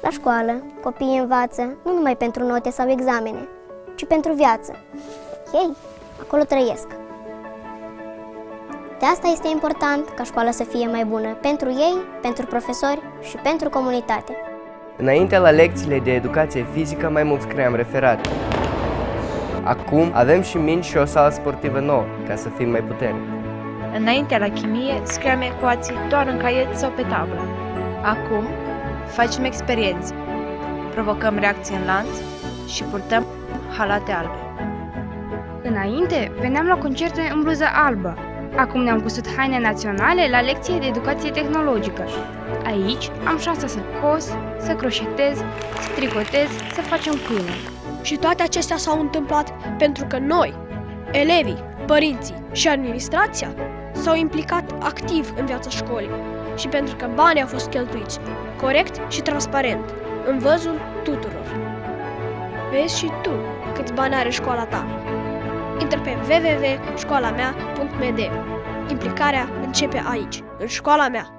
La școală, copiii învață nu numai pentru note sau examene, ci pentru viață. Ei acolo trăiesc. De asta este important ca școala să fie mai bună pentru ei, pentru profesori și pentru comunitate. Înainte la lecțiile de educație fizică mai mult scriam referat. Acum avem și mingi și o sală sportivă nouă, ca să fim mai puternici. Înainte la chimie scriam ecuații doar în caiet sau pe tablă. Acum facem experiențe, provocăm reacții în lanț și purtăm halate albe. Înainte, veneam la concerte în bluză albă. Acum ne-am cusut haine naționale la lecție de educație tehnologică. Aici am șansa să cos, să croșetez, să tricotez, să facem câine. Și toate acestea s-au întâmplat pentru că noi, elevii, părinții și administrația s-au implicat activ în viața școlii și pentru că banii au fost cheltuiți corect și transparent, în văzul tuturor. Vezi și tu câți bani are școala ta. Intră pe www.școalamea.md Implicarea începe aici, în școala mea.